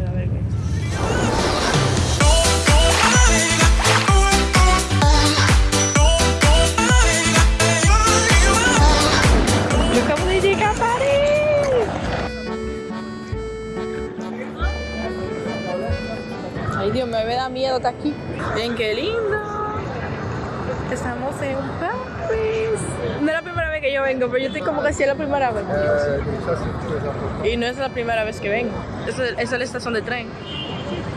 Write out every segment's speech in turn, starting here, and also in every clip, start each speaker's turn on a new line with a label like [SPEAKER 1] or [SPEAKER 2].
[SPEAKER 1] a ver qué Ay Dios, me da miedo estar aquí. Ven, qué lindo. Estamos en París. No la primera que yo vengo, pero yo estoy como que sí es la primera vez. Y no es la primera vez que vengo. Esa es, la estación de tren.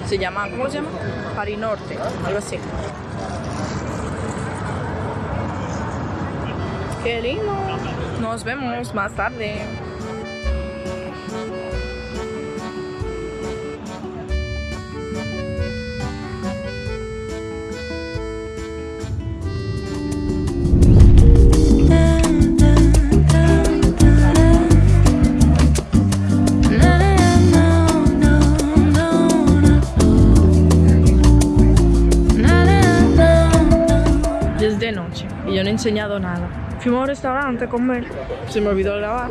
[SPEAKER 1] Se llama, ¿cómo se llama? Paris Norte, algo así. Qué lindo. Nos vemos más tarde. He enseñado nada. Fuimos a un restaurante a comer, se me olvidó grabar.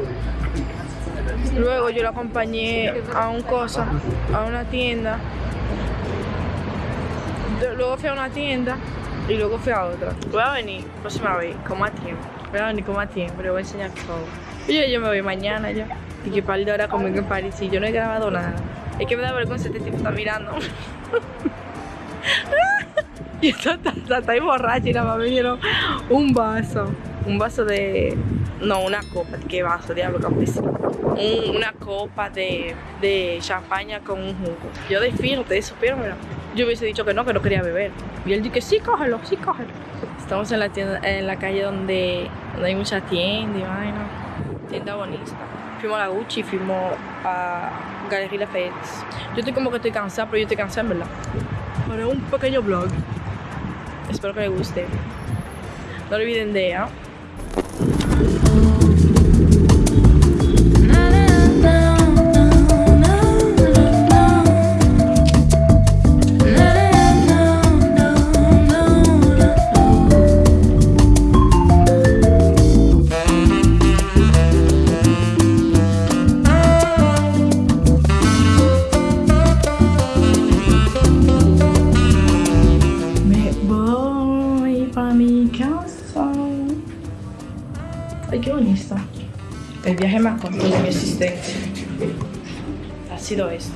[SPEAKER 1] Luego yo lo acompañé a un cosa, a una tienda. Luego fui a una tienda y luego fui a otra. Voy a venir próxima vez, con más tiempo. Voy a venir con más tiempo, le voy a enseñar todo. Y yo, yo me voy mañana ya. Y que par de horas conmigo en París y yo no he grabado nada. Es que me da vergüenza este tipo está mirando. Y está, está ahí borracha y nada más me dieron un vaso. Un vaso de. No, una copa. ¿Qué vaso? Diablo, campesino. Un- una copa de, de champaña con un jugo. Yo de fino, ustedes supieron, mira. Yo hubiese dicho que no, que no quería beber. Y él que sí, cógelo, sí, cógelo. Estamos en la tienda, en la calle donde, donde hay muchas tiendas y vaina. Tienda bonita. Fuimos a la Gucci, fuimos a Galería Lafayette. Yo estoy como que estoy cansada, pero yo estoy cansada verdad. Para un pequeño vlog. Espero que les guste. No olviden de ¿ah? Ay, qué bonito. El viaje más corto de mi existencia. Ha sido esto.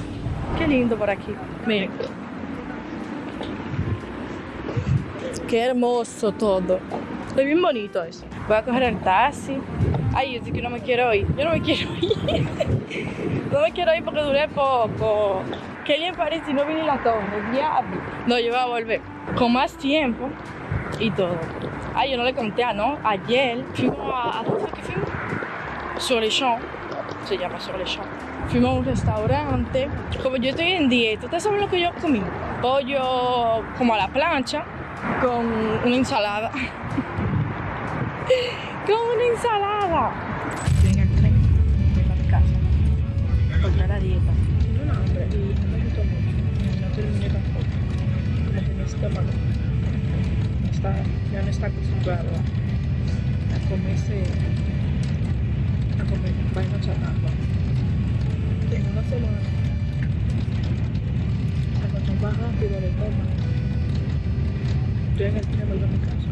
[SPEAKER 1] Qué lindo por aquí. Miren. Qué hermoso todo. Es bien bonito eso. Voy a coger el taxi. Ay, yo sí que no me quiero ir. Yo no me quiero ir. no me quiero ir porque duré poco. Qué bien parece si no vine la torre. Diablo. No, yo voy a volver con más tiempo y todo. Ay, yo no le conté no. Ayer fuimos a. ¿A dónde fue que fuimos? Champs. Se llama Champs. Fuimos a un restaurante. Como yo estoy en dieta, ¿ustedes saben lo que yo comí? Pollo como a la plancha con una ensalada. con una ensalada. Ven al tren, ven a mi casa. La dieta. Acostumbrado a, comerse, a comer vaina chatarra. En una semana se acostumbra rápido el estómago. Estoy en el vuelvo a mi casa.